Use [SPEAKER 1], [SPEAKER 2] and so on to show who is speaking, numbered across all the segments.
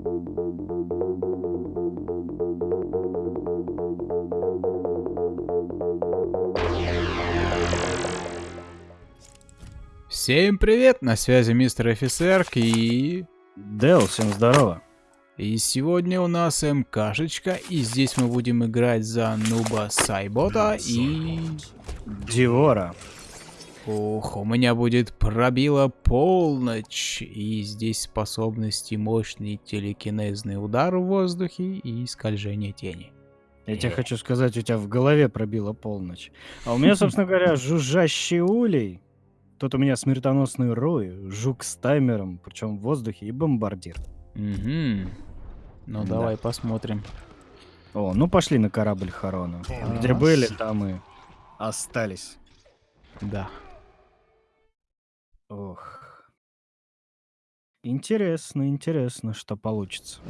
[SPEAKER 1] Всем привет, на связи мистер офицер и...
[SPEAKER 2] Дэл, всем здорово.
[SPEAKER 1] И сегодня у нас МКшечка, и здесь мы будем играть за Нуба Сайбота и...
[SPEAKER 2] Диора.
[SPEAKER 1] Ох, у меня будет пробила полночь, и здесь способности мощный телекинезный удар в воздухе и скольжение тени.
[SPEAKER 2] Я тебе хочу сказать, у тебя в голове пробила полночь. А у меня, собственно говоря, жужжащий улей. Тут у меня смертоносный рой, жук с таймером, причем в воздухе, и бомбардир.
[SPEAKER 1] Угу. Ну,
[SPEAKER 2] Да.
[SPEAKER 1] давай посмотрим.
[SPEAKER 2] О, ну пошли на корабль Харона. Где были, там и остались.
[SPEAKER 1] Да.
[SPEAKER 2] Ох. Интересно, интересно, что получится.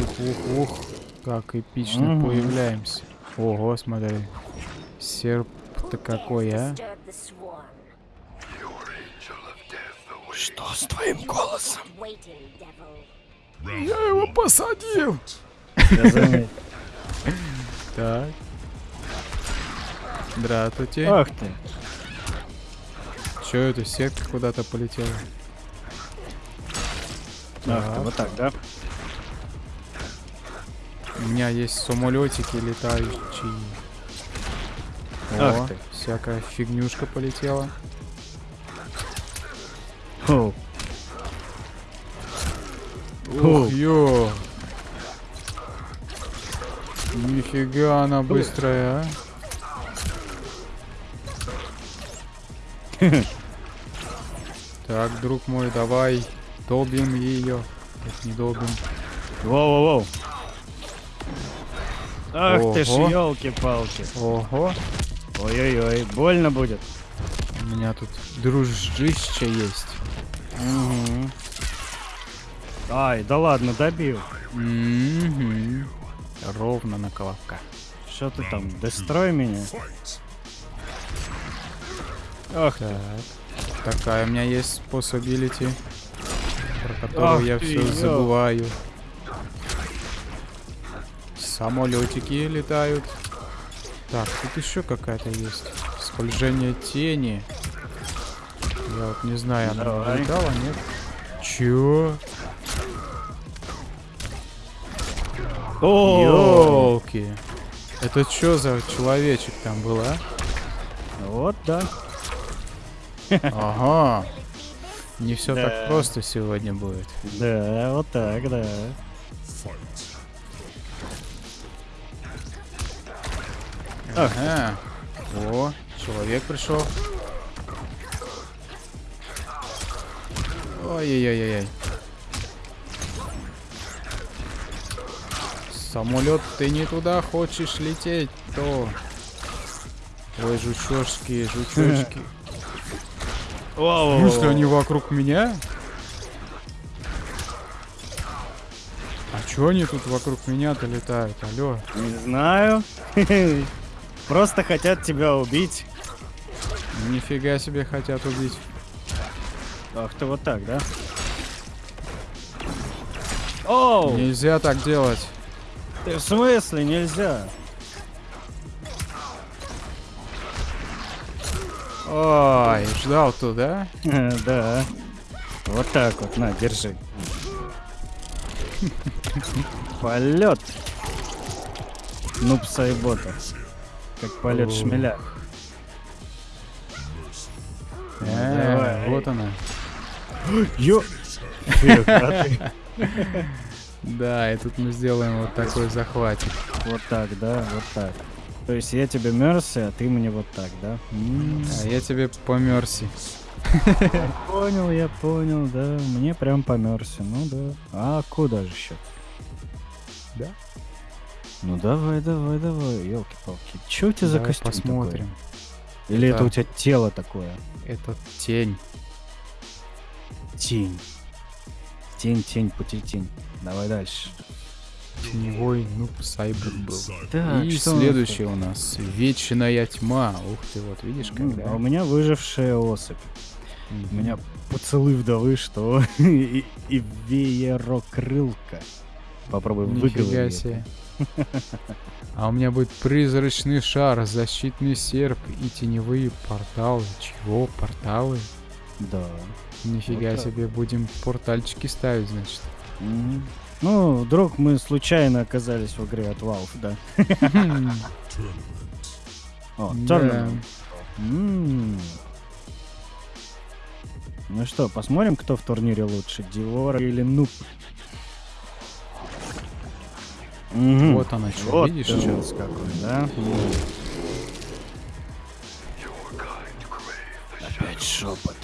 [SPEAKER 1] Ух, ух, ух, как эпично
[SPEAKER 2] Мгм.
[SPEAKER 1] появляемся. Ого, смотри. Серп-то какой, а?
[SPEAKER 2] Что с твоим голосом?
[SPEAKER 1] Я его посадил! Так. Здравствуйте.
[SPEAKER 2] Ах ты.
[SPEAKER 1] Чё это, сетка куда-то полетела? Так.
[SPEAKER 2] ты, вот так, да?
[SPEAKER 1] У меня есть самолетики летающие.
[SPEAKER 2] Ах
[SPEAKER 1] О,
[SPEAKER 2] ты.
[SPEAKER 1] всякая фигнюшка полетела.
[SPEAKER 2] О,
[SPEAKER 1] Ух, ё! Нифига она быстрая, а? Так, друг мой, давай долбим ее. Нет, не долбим.
[SPEAKER 2] Воу-воу-воу. Ах ты ж,
[SPEAKER 1] Ого.
[SPEAKER 2] елки-палки.
[SPEAKER 1] Ого,
[SPEAKER 2] Ой-ой-ой, больно будет.
[SPEAKER 1] у меня тут дружище есть.
[SPEAKER 2] Мгм. Ай, да ладно, добил.
[SPEAKER 1] Мгм. Ровно на колобка.
[SPEAKER 2] Что ты там, дестрой меня? Ах ты.
[SPEAKER 1] Так. Такая у меня есть способилити, про которую
[SPEAKER 2] Ах
[SPEAKER 1] я все
[SPEAKER 2] ё.
[SPEAKER 1] забываю. Самолетики летают. Так, тут еще какая-то есть. Скольжение тени. Я вот не знаю, она
[SPEAKER 2] Давай.
[SPEAKER 1] летала, нет? Чё? Ёлки. Это что за человечек там был, а?
[SPEAKER 2] вот да.
[SPEAKER 1] Ага. Не все
[SPEAKER 2] Да.
[SPEAKER 1] так просто сегодня будет.
[SPEAKER 2] Да, вот так, да.
[SPEAKER 1] Ага. О, человек пришел. Ой-ой-ой-ой. Самолет, ты не туда хочешь лететь, то. Ой, жучошки, жучочки.
[SPEAKER 2] Вау,
[SPEAKER 1] В смысле, они вокруг меня? А чё они тут вокруг меня-то летают? Алло.
[SPEAKER 2] Не знаю. Просто хотят тебя убить.
[SPEAKER 1] Нифига себе хотят убить.
[SPEAKER 2] Ах ты вот так, да? Оу!
[SPEAKER 1] Нельзя так делать.
[SPEAKER 2] Ты в смысле нельзя?
[SPEAKER 1] Ой, ждал туда.
[SPEAKER 2] Да. Вот так вот, на, держи. Полет. Нуб Сайбота. Как полет шмеля.
[SPEAKER 1] Вот она.
[SPEAKER 2] Ё...
[SPEAKER 1] Да, и тут мы сделаем вот такой захватик.
[SPEAKER 2] Вот так, да, вот так. То есть я тебе Мерси, а ты мне вот так, да? М,
[SPEAKER 1] А я тебе по мерси.
[SPEAKER 2] Понял, я понял, да. Мне прям по Мерси, ну да. А куда же еще?
[SPEAKER 1] Да?
[SPEAKER 2] Ну давай, давай, давай, елки-палки. Че у тебя за костюм
[SPEAKER 1] посмотрим.
[SPEAKER 2] такой? Или это
[SPEAKER 1] Это-
[SPEAKER 2] у тебя тело такое?
[SPEAKER 1] Это тень.
[SPEAKER 2] Тень. Тень, тень, пути тень. Давай дальше.
[SPEAKER 1] Теневой нуб сайбер был.
[SPEAKER 2] Так,
[SPEAKER 1] И
[SPEAKER 2] что у нас
[SPEAKER 1] следующий у нас вечная тьма. Ух ты, вот видишь?
[SPEAKER 2] М,
[SPEAKER 1] когда.
[SPEAKER 2] А у меня выжившая особь. У меня поцелуй вдовы, что и, и веерокрылка. Попробуй
[SPEAKER 1] Нифига
[SPEAKER 2] выговорить.
[SPEAKER 1] себе. А у меня будет призрачный шар, защитный серп и теневые порталы. Чего? Порталы?
[SPEAKER 2] Да.
[SPEAKER 1] Нифига
[SPEAKER 2] Вот
[SPEAKER 1] себе, будем портальчики ставить, значит.
[SPEAKER 2] Мгм. Ну, вдруг мы случайно оказались в игре от Valve, да. О. Tournament. Ну что, посмотрим, кто в турнире лучше, Диор или Нуб?
[SPEAKER 1] Вот оно что,
[SPEAKER 2] Вот
[SPEAKER 1] видишь?
[SPEAKER 2] нас какой, да? Опять шепот.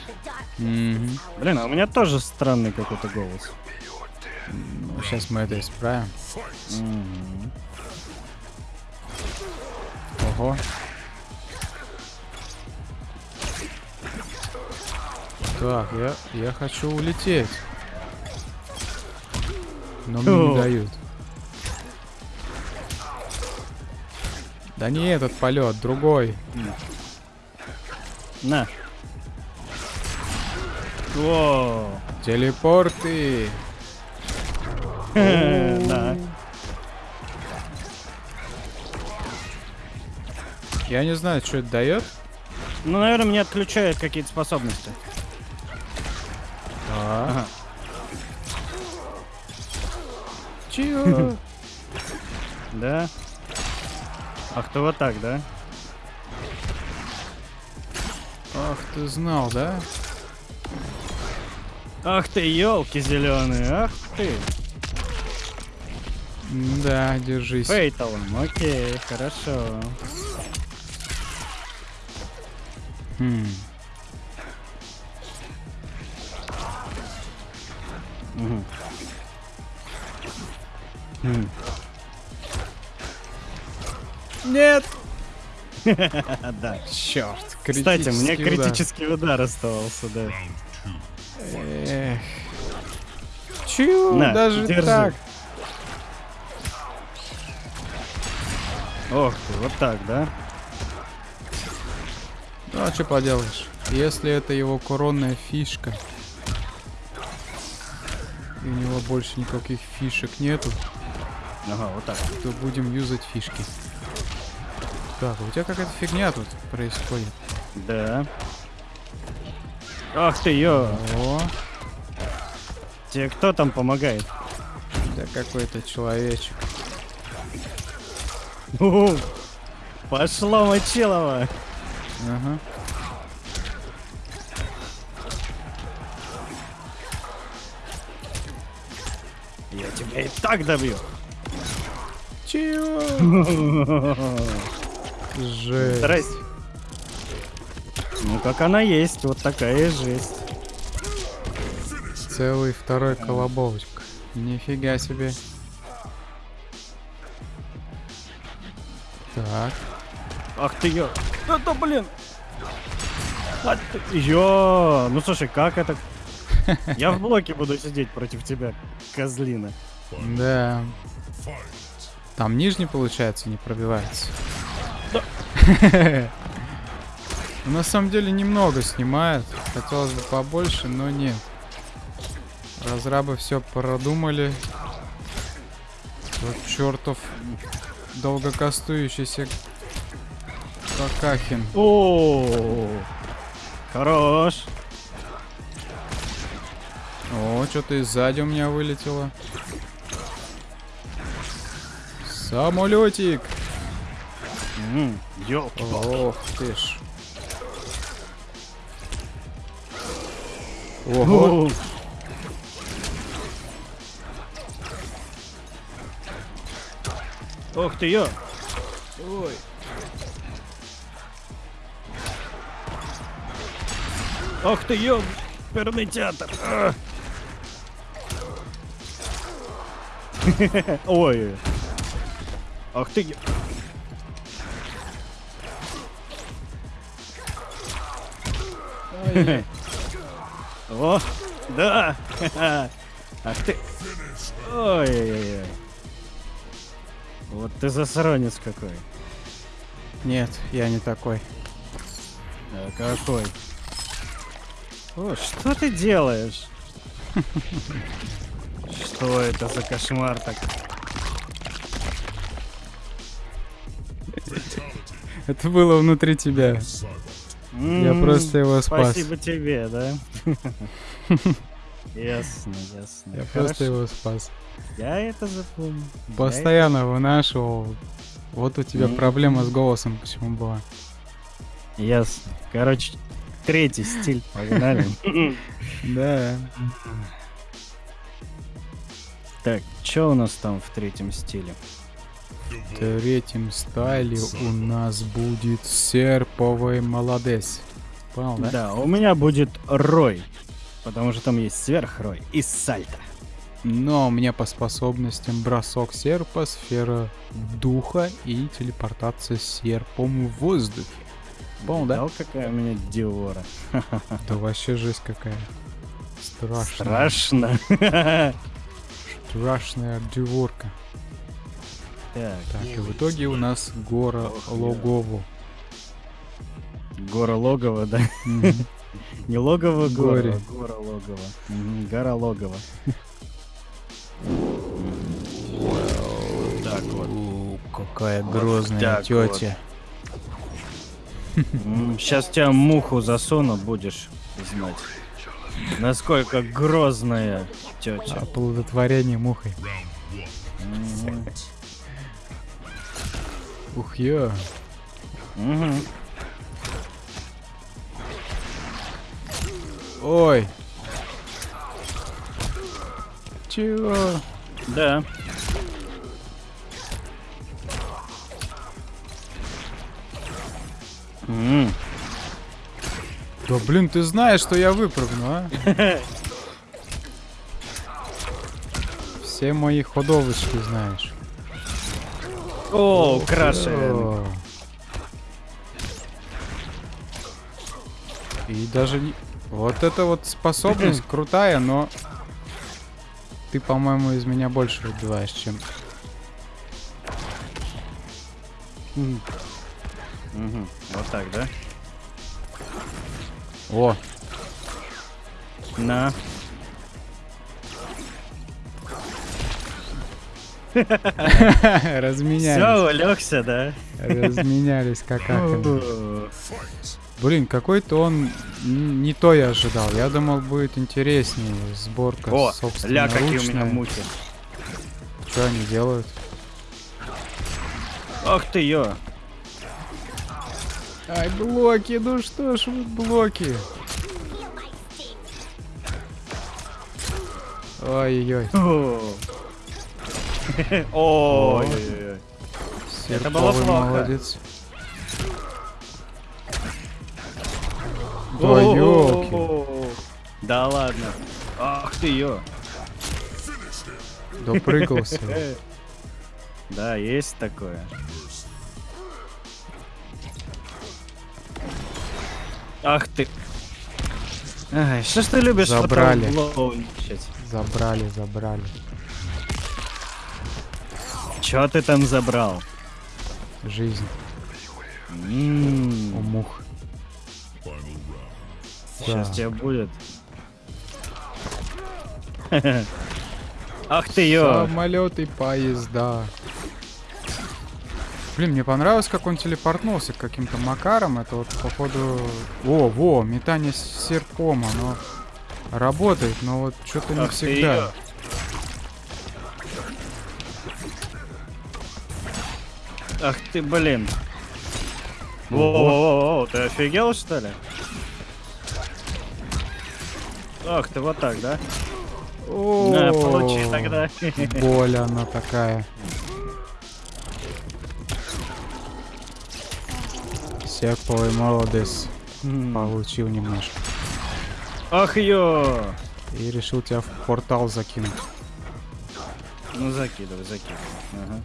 [SPEAKER 2] Блин, а у меня тоже странный какой-то голос.
[SPEAKER 1] Ну, сейчас мы это исправим.
[SPEAKER 2] Мгм.
[SPEAKER 1] Ого. Так, я, я хочу улететь. Но мне не
[SPEAKER 2] О.
[SPEAKER 1] дают. Да не этот полет, другой.
[SPEAKER 2] На. О,
[SPEAKER 1] Телепорты.
[SPEAKER 2] да.
[SPEAKER 1] Я не знаю, что это дает.
[SPEAKER 2] Ну, наверное, мне отключают какие-то способности. Ага.
[SPEAKER 1] Чего?
[SPEAKER 2] Да? Ах, ты вот так, да?
[SPEAKER 1] Ах, ты знал, да?
[SPEAKER 2] Ах ты, елки зеленые, ах ты.
[SPEAKER 1] Да, держись.
[SPEAKER 2] Фейталом, окей, хорошо.
[SPEAKER 1] Хм.
[SPEAKER 2] Мгм. М.
[SPEAKER 1] Нет!
[SPEAKER 2] Да.
[SPEAKER 1] Черт,
[SPEAKER 2] Кстати, мне
[SPEAKER 1] удар.
[SPEAKER 2] критический удар оставался, да.
[SPEAKER 1] Эх. Чего? Даже
[SPEAKER 2] держи.
[SPEAKER 1] так?
[SPEAKER 2] Ох ты, вот так, да?
[SPEAKER 1] Ну, а что поделаешь? Если это его коронная фишка, и у него больше никаких фишек нету,
[SPEAKER 2] Ага, вот так.
[SPEAKER 1] то будем юзать фишки. Так, у тебя какая-то фигня тут происходит.
[SPEAKER 2] Да. Ах ты, ё.
[SPEAKER 1] О,
[SPEAKER 2] Тебе кто там помогает?
[SPEAKER 1] да какой-то человечек.
[SPEAKER 2] У, Пошло мочилово.
[SPEAKER 1] Ага.
[SPEAKER 2] Я тебя и так добью.
[SPEAKER 1] Чего? Жесть.
[SPEAKER 2] Здрасте. Ну, как она есть, вот такая и жесть.
[SPEAKER 1] Целый второй колобочек. Нифига себе. Так.
[SPEAKER 2] Ах ты ё. Это, блин. А ты- Ё. Ну, слушай, как это... Я в блоке буду сидеть против тебя, козлина.
[SPEAKER 1] Да. Там нижний, получается, не пробивается.
[SPEAKER 2] Да.
[SPEAKER 1] На самом деле немного снимает. Хотелось бы побольше, но нет. Разрабы все продумали. Вот чертов долгокостующийся Какахин.
[SPEAKER 2] О, хорош.
[SPEAKER 1] О, что-то и сзади у меня вылетело. Самолетик.
[SPEAKER 2] Ёлки.
[SPEAKER 1] Ох ты ж. Ого.
[SPEAKER 2] Ох ты ё.
[SPEAKER 1] Ой.
[SPEAKER 2] Ох ты ё. Перный театр. А. Ой. Ах ты.
[SPEAKER 1] Ой.
[SPEAKER 2] О, да. Ах ты. Ой-ой-ой. Вот ты засранец какой.
[SPEAKER 1] Нет, я не такой.
[SPEAKER 2] А какой? О, что ты делаешь? Что это за кошмар так?
[SPEAKER 1] Это было внутри тебя. Я
[SPEAKER 2] М,
[SPEAKER 1] просто его спас.
[SPEAKER 2] Спасибо тебе, да? Ясно, ясно.
[SPEAKER 1] Я
[SPEAKER 2] Хорошо.
[SPEAKER 1] просто его спас.
[SPEAKER 2] Я это запомню. Я
[SPEAKER 1] Постоянно вынашивал. Вот у тебя
[SPEAKER 2] Мгм.
[SPEAKER 1] проблема с голосом почему была.
[SPEAKER 2] это- Ясно. Короче, третий стиль. Погнали.
[SPEAKER 1] Да.
[SPEAKER 2] Так, что у нас там в третьем стиле?
[SPEAKER 1] В третьем стайле у нас будет серповый молодец. Понял, да?
[SPEAKER 2] Да, у меня будет Рой. Потому что там есть сверхрой и сальто.
[SPEAKER 1] Но у меня по способностям бросок серпа, сфера духа и телепортация серпом в воздухе. Понял, да?
[SPEAKER 2] Какая у меня Диора?
[SPEAKER 1] Да вообще жесть какая. Страшная.
[SPEAKER 2] Страшно.
[SPEAKER 1] Страшная деворка.
[SPEAKER 2] Так,
[SPEAKER 1] Так, и в итоге у нас гора. Логову.
[SPEAKER 2] гора логово, да? Не логово
[SPEAKER 1] Горе.
[SPEAKER 2] а гора логово. Гора логово. Так вот.
[SPEAKER 1] Какая грозная тетя.
[SPEAKER 2] Сейчас тебя муху засуну, будешь знать. Насколько грозная тетя.
[SPEAKER 1] Оплодотворение мухой. Ух я. Ой. Чего?
[SPEAKER 2] Да. М,
[SPEAKER 1] Да блин, ты знаешь, что я выпрыгну, а? Все мои ходовочки знаешь.
[SPEAKER 2] О, крашен.
[SPEAKER 1] И даже не... Вот эта вот способность крутая, но... Ты, по-моему, из меня больше выбиваешь, чем...
[SPEAKER 2] Мгм. Вот так, да?
[SPEAKER 1] О,
[SPEAKER 2] На.
[SPEAKER 1] разменялись.
[SPEAKER 2] Все, улегся, да?
[SPEAKER 1] Разменялись.
[SPEAKER 2] О,
[SPEAKER 1] Блин, какой-то он не то я ожидал. Я думал, будет интереснее сборка
[SPEAKER 2] О, ля, какие у меня мухи.
[SPEAKER 1] Что они делают?
[SPEAKER 2] Ах ты ё.
[SPEAKER 1] Ай, блоки, ну что ж вы блоки? Ой-ой-ой.
[SPEAKER 2] Ой-ой-ой. Это было плохо.
[SPEAKER 1] молодец. Да ёлки.
[SPEAKER 2] Да ладно. Ах ты ё.
[SPEAKER 1] Допрыгался.
[SPEAKER 2] Да, есть такое. Ах ты. Ай, что ж ты любишь
[SPEAKER 1] Забрали. Забрали, забрали.
[SPEAKER 2] Чё ты там забрал?
[SPEAKER 1] Жизнь
[SPEAKER 2] М,
[SPEAKER 1] у мух.
[SPEAKER 2] Сейчас
[SPEAKER 1] Да.
[SPEAKER 2] тебе будет. Ах ты ё.
[SPEAKER 1] Самолеты и поезда. Блин, мне понравилось, как он телепортнулся каким-то макаром. Это вот, походу... О, во, метание с серпом, оно работает, но вот что-то не всегда.
[SPEAKER 2] Ах ты, блин. Во-во-во, ты офигел, что ли? Ах ты, вот так, да?
[SPEAKER 1] О,
[SPEAKER 2] получи тогда.
[SPEAKER 1] Боль она такая. Серповый молодец. Получил немножко.
[SPEAKER 2] Ах ё.
[SPEAKER 1] И решил тебя в портал закинуть.
[SPEAKER 2] Ну закидывай, закидывай. Ага.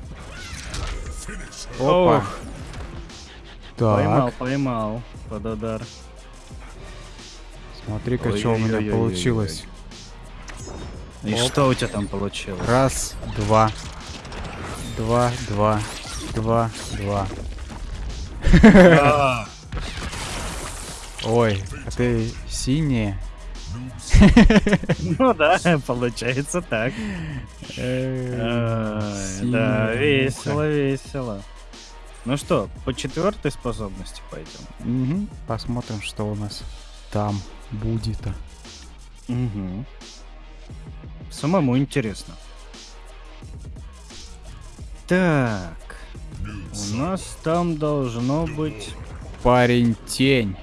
[SPEAKER 1] Опа.
[SPEAKER 2] Ох,
[SPEAKER 1] Так,
[SPEAKER 2] Поймал, поймал. Под удар.
[SPEAKER 1] Смотри-ка, что у меня получилось.
[SPEAKER 2] И
[SPEAKER 1] Оп.
[SPEAKER 2] что у тебя там получилось?
[SPEAKER 1] Раз, два. Два, два. Два, два. Ой, а ты синие
[SPEAKER 2] Ну да, получается так. Да, весело, весело. Ну что, по четвертой способности пойдем.
[SPEAKER 1] Посмотрим, что у нас там будет.
[SPEAKER 2] Угу. Самому интересно. Так. У нас там должно быть...
[SPEAKER 1] Парень тень.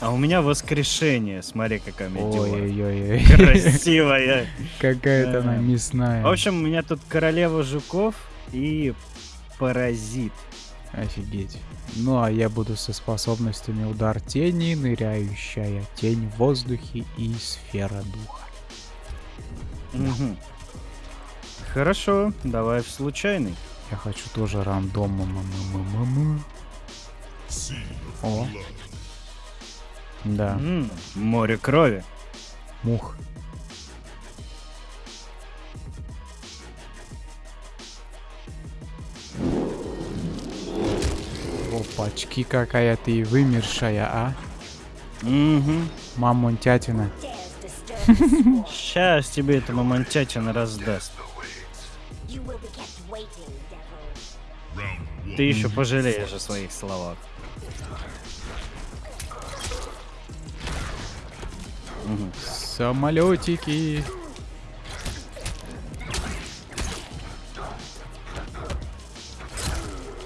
[SPEAKER 2] А у меня воскрешение. Смотри, какая у меня.
[SPEAKER 1] Ой-ой-ой.
[SPEAKER 2] Красивая.
[SPEAKER 1] Какая-то она мясная.
[SPEAKER 2] В общем, у меня тут королева жуков и паразит.
[SPEAKER 1] Офигеть. Ну а я буду со способностями удар тени, ныряющая тень в воздухе и сфера духа.
[SPEAKER 2] Мгм. Хорошо, давай в случайный.
[SPEAKER 1] Я хочу тоже м-м-м-м-м. О. Да,
[SPEAKER 2] М, Море крови.
[SPEAKER 1] мух. Опачки, какая ты вымершая, а?
[SPEAKER 2] Угу.
[SPEAKER 1] Мамонтятина.
[SPEAKER 2] Сейчас тебе эта мамонтятина раздаст. Ты еще пожалеешь о своих словах.
[SPEAKER 1] Самолетики.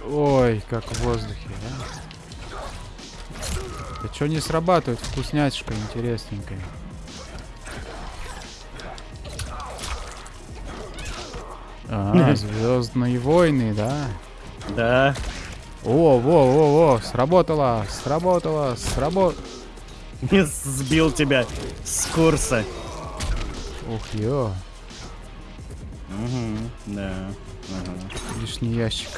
[SPEAKER 1] Ой, как в воздухе? Да что не срабатывает? Вкуснячка интересненькая. А, Звездные войны, да?
[SPEAKER 2] Да.
[SPEAKER 1] О, во, во, во, сработало, сработало, сработало.
[SPEAKER 2] Сбил тебя с курса.
[SPEAKER 1] Ух, ё,
[SPEAKER 2] Угу. Да. Ага.
[SPEAKER 1] лишний ящик.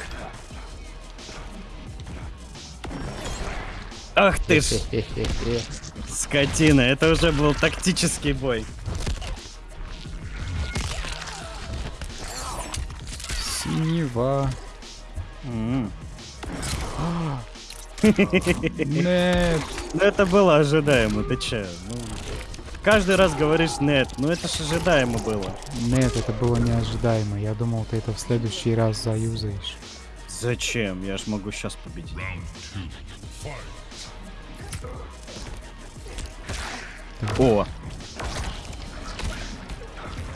[SPEAKER 2] Ах ты ж, скотина, это уже был тактический бой.
[SPEAKER 1] Синева. Нет.
[SPEAKER 2] Ну это было ожидаемо, ты че? Ну, каждый раз говоришь нет, ну это ж ожидаемо было.
[SPEAKER 1] Нет, это было неожидаемо. Я думал, ты это в следующий раз заюзаешь.
[SPEAKER 2] Зачем? Я ж могу сейчас победить. О,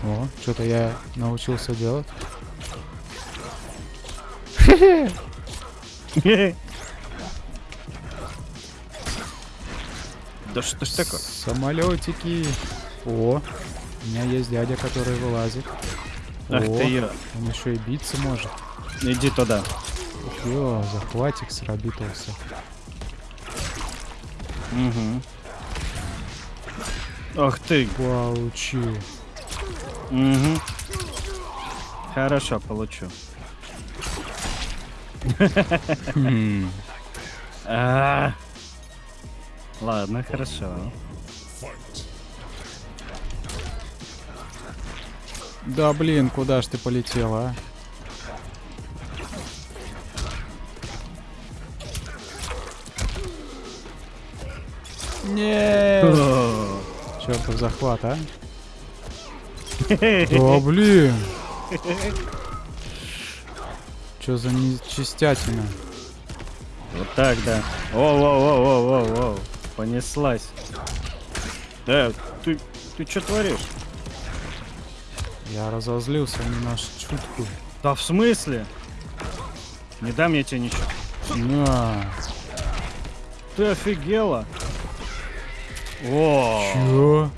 [SPEAKER 1] О, что-то я научился делать.
[SPEAKER 2] да что ж такое?
[SPEAKER 1] Самолетики. О, у меня есть дядя, который вылазит.
[SPEAKER 2] Ах
[SPEAKER 1] О,
[SPEAKER 2] ты я.
[SPEAKER 1] Он еще и биться может.
[SPEAKER 2] Иди туда.
[SPEAKER 1] Ё, захватик сработался.
[SPEAKER 2] Угу. Ах ты.
[SPEAKER 1] Получи.
[SPEAKER 2] Угу. Хорошо, получу.
[SPEAKER 1] Хм.
[SPEAKER 2] А. Ладно, хорошо.
[SPEAKER 1] Да блин, куда ж ты полетела, а? Нет! Чертов захват, а? Да блин! Чё за нечистятина?
[SPEAKER 2] Вот так, да. О-о-о-о-о-о. Понеслась. Да, ты, ты что творишь?
[SPEAKER 1] Я разозлился не на шутку.
[SPEAKER 2] Да в смысле? Не дам я тебе ничего.
[SPEAKER 1] На.
[SPEAKER 2] Ты офигела? О,
[SPEAKER 1] Чё?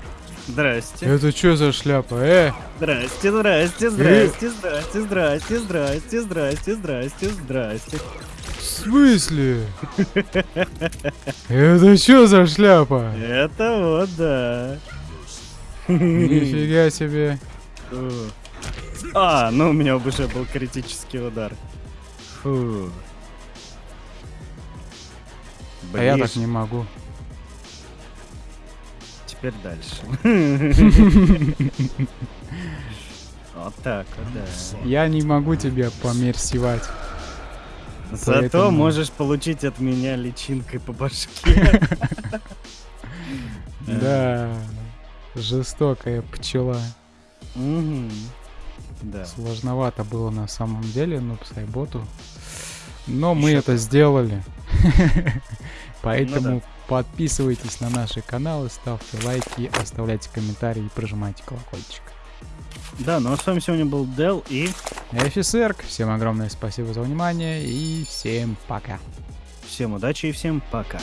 [SPEAKER 2] здрасте.
[SPEAKER 1] Это чё за шляпа, э?
[SPEAKER 2] Здрасте, здрасте, здрасте, здрасте, здрасте, здрасте, здрасте, здрасте, здрасте.
[SPEAKER 1] В смысле? Это чё за шляпа?
[SPEAKER 2] Это вот да.
[SPEAKER 1] Нифига себе.
[SPEAKER 2] А, ну у меня уже был критический удар. Фу.
[SPEAKER 1] А я так не могу.
[SPEAKER 2] Теперь дальше. Вот так вот, да.
[SPEAKER 1] Я не могу тебя померсивать.
[SPEAKER 2] Зато
[SPEAKER 1] Поэтому-
[SPEAKER 2] можешь получить от меня личинкой по башке.
[SPEAKER 1] Да. Жестокая пчела.
[SPEAKER 2] Да.
[SPEAKER 1] Сложновато было на самом деле, ну, Сайботу. Но мы это сделали. Поэтому
[SPEAKER 2] Ну да.
[SPEAKER 1] Подписывайтесь на наши каналы, ставьте лайки, оставляйте комментарии и прожимайте колокольчик.
[SPEAKER 2] Да, ну а с вами сегодня был Дел и
[SPEAKER 1] Офицерк, всем огромное спасибо за внимание и всем пока.
[SPEAKER 2] всем удачи и всем пока.